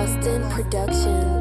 Boston Productions.